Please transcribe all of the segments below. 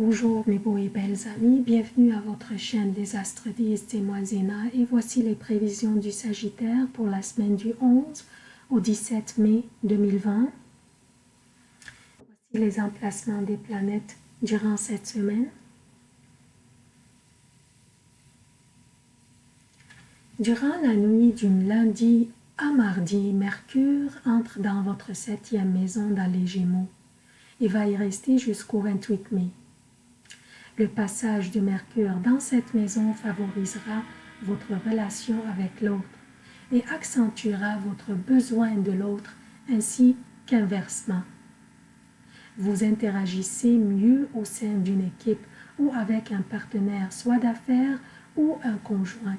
Bonjour mes beaux et belles amis, bienvenue à votre chaîne des astres 10 et moi Zéna et voici les prévisions du Sagittaire pour la semaine du 11 au 17 mai 2020. Voici les emplacements des planètes durant cette semaine. Durant la nuit du lundi à mardi, Mercure entre dans votre septième maison dans les Gémeaux et va y rester jusqu'au 28 mai. Le passage de Mercure dans cette maison favorisera votre relation avec l'autre et accentuera votre besoin de l'autre ainsi qu'inversement. Vous interagissez mieux au sein d'une équipe ou avec un partenaire soit d'affaires ou un conjoint.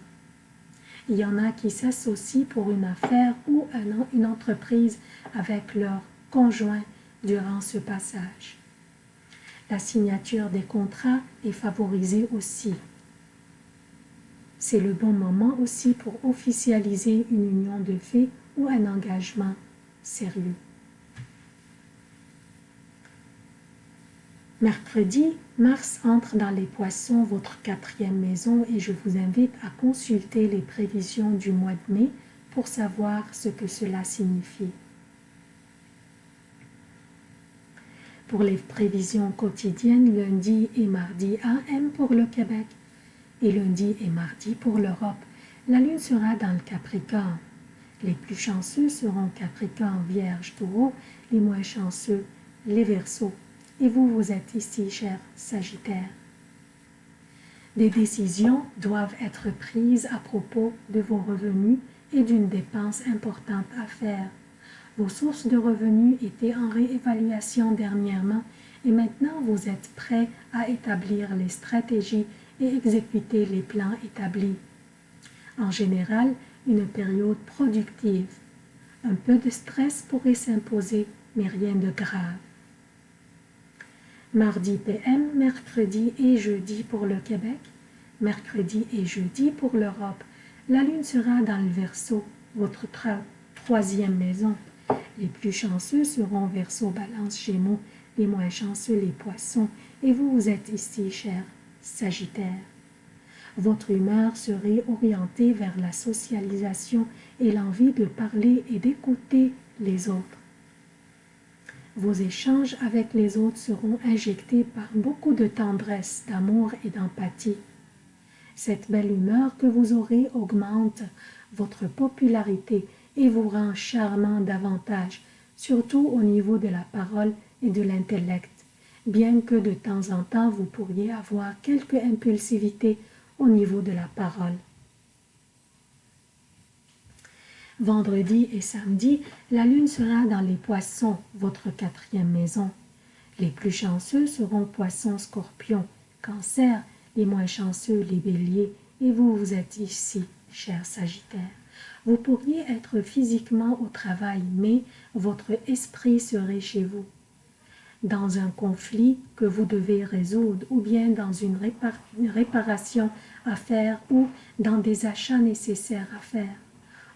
Il y en a qui s'associent pour une affaire ou une entreprise avec leur conjoint durant ce passage. La signature des contrats est favorisée aussi. C'est le bon moment aussi pour officialiser une union de fait ou un engagement sérieux. Mercredi, Mars entre dans les poissons, votre quatrième maison, et je vous invite à consulter les prévisions du mois de mai pour savoir ce que cela signifie. Pour les prévisions quotidiennes lundi et mardi AM pour le Québec et lundi et mardi pour l'Europe. La Lune sera dans le Capricorne. Les plus chanceux seront Capricorne, Vierge, Taureau, les moins chanceux, les Verseaux. Et vous, vous êtes ici, cher Sagittaire. Des décisions doivent être prises à propos de vos revenus et d'une dépense importante à faire vos sources de revenus étaient en réévaluation dernièrement et maintenant vous êtes prêts à établir les stratégies et exécuter les plans établis. En général, une période productive. Un peu de stress pourrait s'imposer, mais rien de grave. Mardi PM, mercredi et jeudi pour le Québec, mercredi et jeudi pour l'Europe. La Lune sera dans le Verseau, votre troisième maison. Les plus chanceux seront Verseau, Balance, Gémeaux, les moins chanceux les Poissons, et vous, vous êtes ici, cher Sagittaire. Votre humeur serait orientée vers la socialisation et l'envie de parler et d'écouter les autres. Vos échanges avec les autres seront injectés par beaucoup de tendresse, d'amour et d'empathie. Cette belle humeur que vous aurez augmente votre popularité et vous rend charmant davantage, surtout au niveau de la parole et de l'intellect, bien que de temps en temps vous pourriez avoir quelque impulsivité au niveau de la parole. Vendredi et samedi, la lune sera dans les poissons, votre quatrième maison. Les plus chanceux seront poissons, scorpions, cancer, les moins chanceux, les béliers, et vous, vous êtes ici, cher Sagittaire. Vous pourriez être physiquement au travail, mais votre esprit serait chez vous. Dans un conflit que vous devez résoudre, ou bien dans une, réparation à faire, ou dans des achats nécessaires à faire.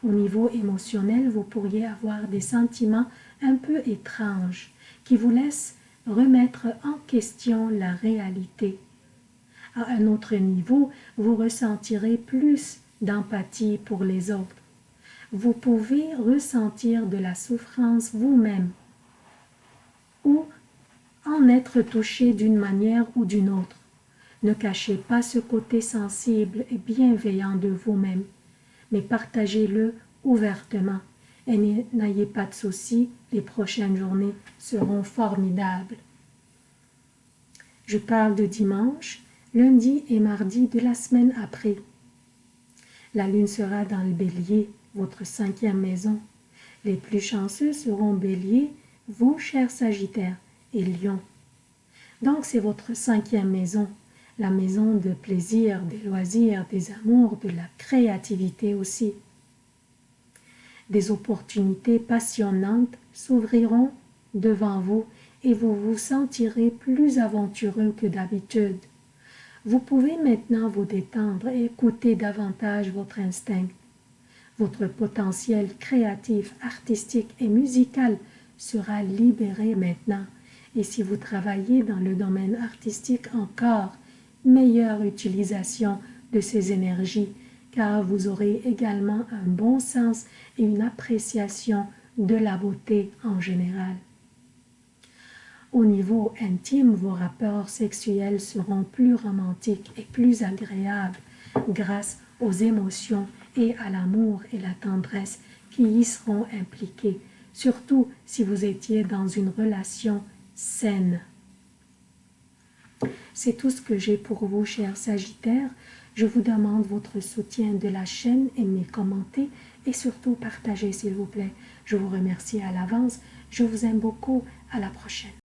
Au niveau émotionnel, vous pourriez avoir des sentiments un peu étranges qui vous laissent remettre en question la réalité. À un autre niveau, vous ressentirez plus d'empathie pour les autres. Vous pouvez ressentir de la souffrance vous-même ou en être touché d'une manière ou d'une autre. Ne cachez pas ce côté sensible et bienveillant de vous-même, mais partagez-le ouvertement et n'ayez pas de soucis, les prochaines journées seront formidables. Je parle de dimanche, lundi et mardi de la semaine après. La lune sera dans le bélier, votre cinquième maison. Les plus chanceux seront bélier, vous, chers sagittaires, et lion. Donc c'est votre cinquième maison, la maison de plaisir, des loisirs, des amours, de la créativité aussi. Des opportunités passionnantes s'ouvriront devant vous et vous vous sentirez plus aventureux que d'habitude. Vous pouvez maintenant vous détendre et écouter davantage votre instinct. Votre potentiel créatif, artistique et musical sera libéré maintenant Et si vous travaillez dans le domaine artistique encore, meilleure utilisation de ces énergies, car vous aurez également un bon sens et une appréciation de la beauté en général. Au niveau intime, vos rapports sexuels seront plus romantiques et plus agréables grâce aux émotions et à l'amour et la tendresse qui y seront impliqués, surtout si vous étiez dans une relation saine. C'est tout ce que j'ai pour vous, chers Sagittaires. Je vous demande votre soutien de la chaîne, aimez, commentez et surtout partagez s'il vous plaît. Je vous remercie à l'avance. Je vous aime beaucoup. À la prochaine.